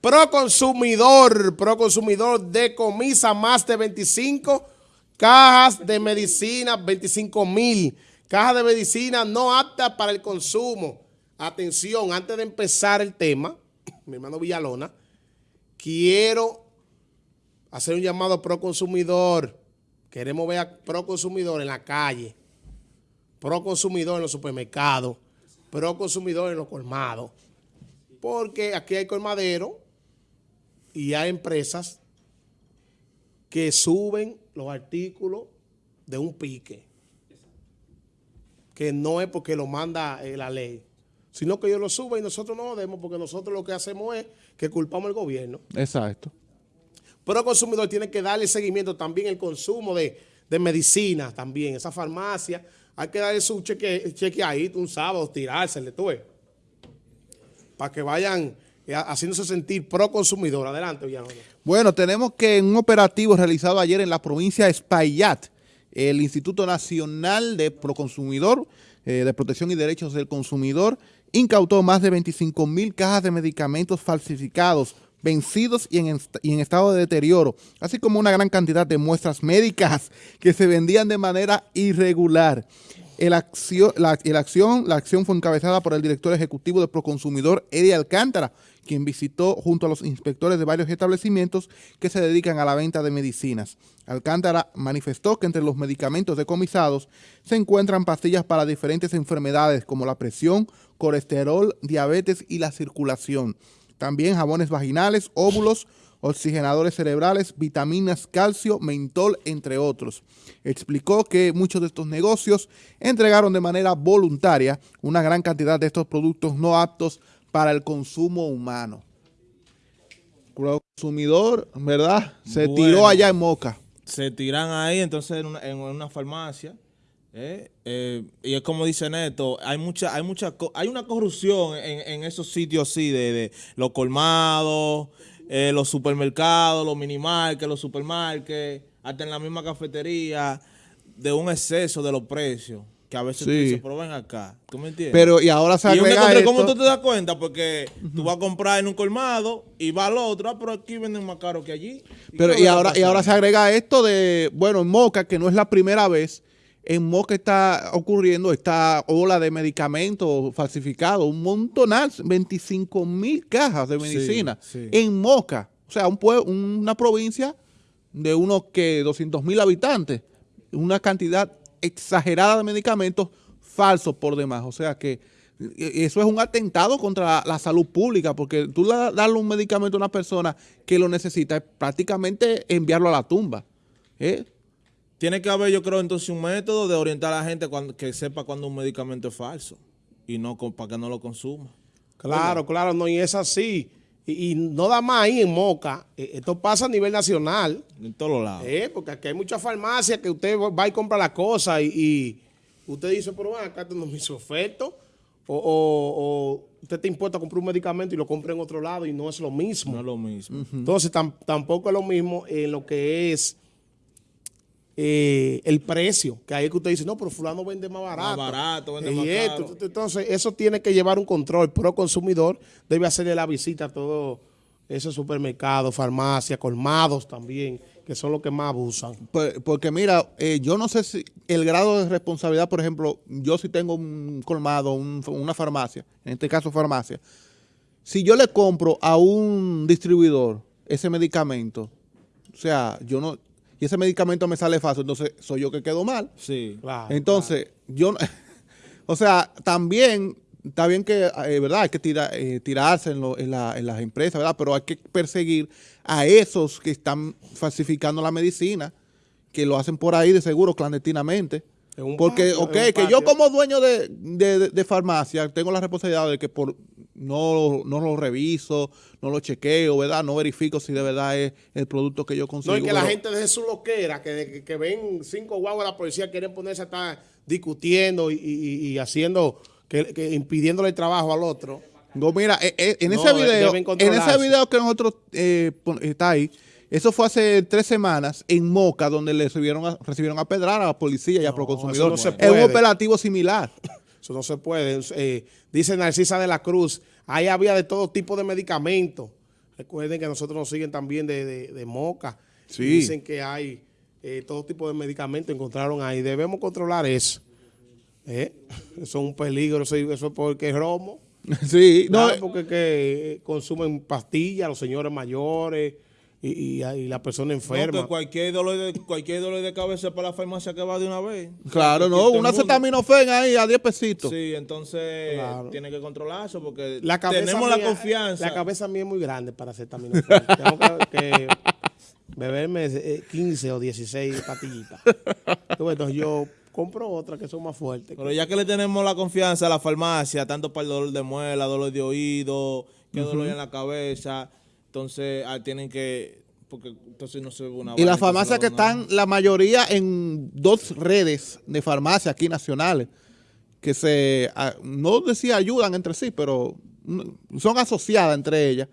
Proconsumidor, Proconsumidor decomisa más de 25 cajas de medicina, 25 mil cajas de medicina no aptas para el consumo. Atención, antes de empezar el tema, mi hermano Villalona, quiero hacer un llamado a Proconsumidor. Queremos ver a Proconsumidor en la calle, Proconsumidor en los supermercados, Proconsumidor en los colmados. Porque aquí hay colmaderos y hay empresas que suben los artículos de un pique, que no es porque lo manda eh, la ley, sino que ellos lo suben y nosotros no lo demos porque nosotros lo que hacemos es que culpamos al gobierno. Exacto. Pero el consumidor tiene que darle seguimiento también el consumo de, de medicina también, esa farmacia, hay que darle su cheque, cheque ahí un sábado, tirársele, tú ves, para que vayan haciéndose sentir pro consumidor. Adelante, Villalona. Bueno, tenemos que en un operativo realizado ayer en la provincia de Espaillat, el Instituto Nacional de Proconsumidor, eh, de Protección y Derechos del Consumidor, incautó más de 25 mil cajas de medicamentos falsificados, vencidos y en, y en, estado de deterioro, así como una gran cantidad de muestras médicas que se vendían de manera irregular. El acción, la, acción, la acción fue encabezada por el director ejecutivo de Proconsumidor, Eddie Alcántara, quien visitó junto a los inspectores de varios establecimientos que se dedican a la venta de medicinas. Alcántara manifestó que entre los medicamentos decomisados se encuentran pastillas para diferentes enfermedades como la presión, colesterol, diabetes y la circulación. También jabones vaginales, óvulos, oxigenadores cerebrales, vitaminas, calcio, mentol, entre otros. Explicó que muchos de estos negocios entregaron de manera voluntaria una gran cantidad de estos productos no aptos para el consumo humano. El consumidor, ¿verdad? Se bueno, tiró allá en Moca. Se tiran ahí, entonces, en una, en una farmacia. Eh, eh, y es como dice Neto, hay mucha, hay mucha, hay una corrupción en, en esos sitios así de, de los colmados, eh, los supermercados, los minimarques, los supermarkets, hasta en la misma cafetería, de un exceso de los precios. Que a veces sí. se prueben acá. ¿Tú me entiendes? Pero y ahora se agrega esto... ¿Cómo tú te das cuenta? Porque uh -huh. tú vas a comprar en un colmado y va al otro, ah, pero aquí venden más caro que allí. ¿Y pero y ahora, y ahora se agrega esto de, bueno, en Moca, que no es la primera vez, en Moca está ocurriendo esta ola de medicamentos falsificados, un montonal, 25 mil cajas de medicina sí, sí. en Moca. O sea, un pueblo, una provincia de unos que 200 mil habitantes, una cantidad exagerada de medicamentos falsos por demás. O sea que eso es un atentado contra la salud pública, porque tú darle un medicamento a una persona que lo necesita es prácticamente enviarlo a la tumba. ¿eh? Tiene que haber, yo creo, entonces un método de orientar a la gente cuando, que sepa cuando un medicamento es falso y no para que no lo consuma. Claro, claro, no, y es así. Y, y, no da más ahí en Moca. Esto pasa a nivel nacional. En todos lados. Eh, porque aquí hay muchas farmacias que usted va y compra la cosa y, y usted dice, pero bueno, acá tengo mis ofertas. O, o, o, usted te importa comprar un medicamento y lo compra en otro lado y no es lo mismo. No es lo mismo. Uh -huh. Entonces tam, tampoco es lo mismo en lo que es eh, el precio, que ahí es que usted dice, no, pero fulano vende más barato. Más barato, vende y más esto, caro. Entonces, eso tiene que llevar un control. Pro consumidor debe hacerle la visita a todos esos supermercados, farmacias, colmados también, que son los que más abusan. Porque mira, eh, yo no sé si el grado de responsabilidad, por ejemplo, yo si tengo un colmado, un, una farmacia, en este caso farmacia, si yo le compro a un distribuidor ese medicamento, o sea, yo no, y ese medicamento me sale fácil, entonces soy yo que quedo mal. Sí, claro. Entonces, claro. yo, o sea, también está bien que, eh, ¿verdad? Hay que tira, eh, tirarse en, lo, en, la, en, las empresas, ¿verdad? Pero hay que perseguir a esos que están falsificando la medicina, que lo hacen por ahí de seguro clandestinamente. Porque, patio, ok, que yo como dueño de, de, de, de, farmacia tengo la responsabilidad de que por no, no lo reviso, no lo chequeo, ¿verdad? No verifico si de verdad es el producto que yo consigo. No, y que la gente deje su loquera, que, que, que ven cinco guaguas de la policía quieren ponerse a estar discutiendo y, y, y haciendo, que, que, impidiéndole el trabajo al otro. No, mira, eh, eh, en, ese video, en ese video que nosotros eh, está ahí, eso fue hace tres semanas en Moca, donde le recibieron a, recibieron a pedrar a la policía y a Proconsumidor. No es un operativo similar. Eso no se puede. Eh, dice Narcisa de la Cruz, ahí había de todo tipo de medicamentos. Recuerden que nosotros nos siguen también de, de- de Moca. Sí. Dicen que hay eh, todo tipo de medicamentos, encontraron ahí. Debemos controlar eso. ¿Eh? Eso es un peligro, eso, eso es porque es romo. Sí, no, Claro, porque que eh, consumen pastillas los señores mayores y, y, y la persona No, enferma. que cualquier dolor de cualquier dolor de cabeza para la farmacia que va de una vez. claro, no, una acetaminofén ahí a 10 pesitos. Sí, entonces Claro. tiene que controlarse porque la tenemos mía- la confianza. La cabeza mía es muy grande para acetaminofén. Tengo que, que beberme eh, 15 o 16 pastillitas. Tú, Entonces yo compro otras que son más fuertes. Pero ya que le tenemos la confianza a la farmacia, tanto para el dolor de muela, dolor de oído, que dolor en la cabeza, entonces ah, tienen que, porque entonces no se ve una Y las farmacias que están, la mayoría en dos redes de farmacia aquí nacionales, que se, ah, no decía ayudan entre sí, pero mm, son asociadas entre ellas,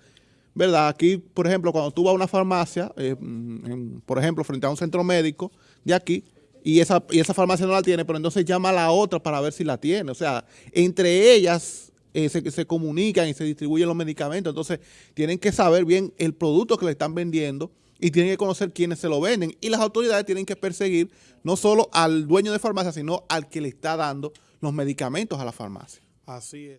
¿verdad? Aquí, por ejemplo, cuando tú vas a una farmacia, eh, mm, en- por ejemplo, frente a un centro médico de aquí, y esa, y esa farmacia no la tiene, pero entonces llama a la otra para ver si la tiene. O sea, entre ellas eh, se, se comunican y se distribuyen los medicamentos. Entonces, tienen que saber bien el producto que le están vendiendo y tienen que conocer quiénes se lo venden. Y las autoridades tienen que perseguir no solo al dueño de farmacia, sino al que le está dando los medicamentos a la farmacia. Así es.